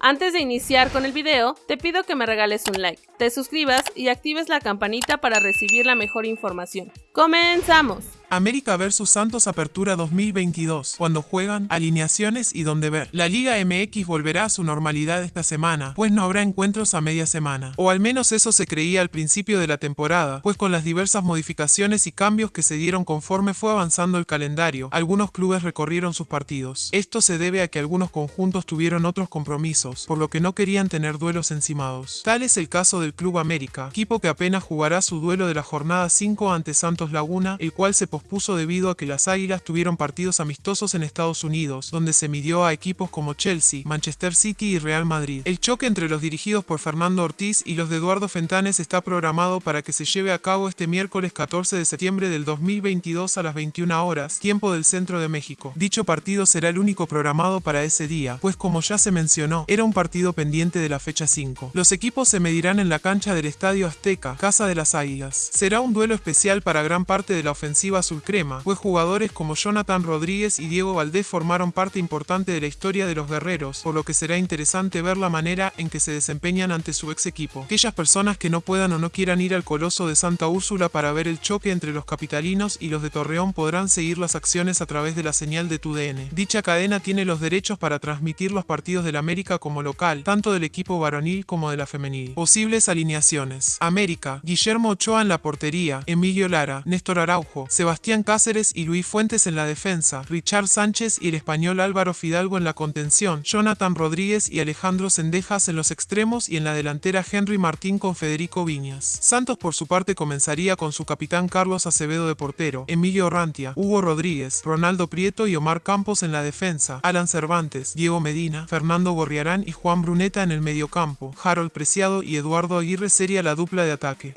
Antes de iniciar con el video, te pido que me regales un like, te suscribas y actives la campanita para recibir la mejor información. ¡Comenzamos! América vs Santos Apertura 2022, cuando juegan, alineaciones y dónde ver. La Liga MX volverá a su normalidad esta semana, pues no habrá encuentros a media semana. O al menos eso se creía al principio de la temporada, pues con las diversas modificaciones y cambios que se dieron conforme fue avanzando el calendario, algunos clubes recorrieron sus partidos. Esto se debe a que algunos conjuntos tuvieron otros compromisos, por lo que no querían tener duelos encimados. Tal es el caso del Club América, equipo que apenas jugará su duelo de la jornada 5 ante Santos Laguna, el cual se pospuso debido a que las Águilas tuvieron partidos amistosos en Estados Unidos, donde se midió a equipos como Chelsea, Manchester City y Real Madrid. El choque entre los dirigidos por Fernando Ortiz y los de Eduardo Fentanes está programado para que se lleve a cabo este miércoles 14 de septiembre del 2022 a las 21 horas, tiempo del centro de México. Dicho partido será el único programado para ese día, pues como ya se mencionó, era un partido pendiente de la fecha 5. Los equipos se medirán en la cancha del Estadio Azteca, Casa de las Águilas. Será un duelo especial para gran parte de la ofensiva azulcrema, pues jugadores como Jonathan Rodríguez y Diego Valdés formaron parte importante de la historia de los guerreros, por lo que será interesante ver la manera en que se desempeñan ante su ex equipo. Aquellas personas que no puedan o no quieran ir al Coloso de Santa Úrsula para ver el choque entre los capitalinos y los de Torreón podrán seguir las acciones a través de la señal de TUDN. Dicha cadena tiene los derechos para transmitir los partidos del América como local, tanto del equipo varonil como de la femenil. Posibles alineaciones. América, Guillermo Ochoa en la portería, Emilio Lara, Néstor Araujo, Sebastián Cáceres y Luis Fuentes en la defensa, Richard Sánchez y el español Álvaro Fidalgo en la contención, Jonathan Rodríguez y Alejandro Sendejas en los extremos y en la delantera Henry Martín con Federico Viñas. Santos por su parte comenzaría con su capitán Carlos Acevedo de portero, Emilio Rantia, Hugo Rodríguez, Ronaldo Prieto y Omar Campos en la defensa, Alan Cervantes, Diego Medina, Fernando Gorriarán y Juan Bruneta en el mediocampo, Harold Preciado y Eduardo Aguirre sería la dupla de ataque.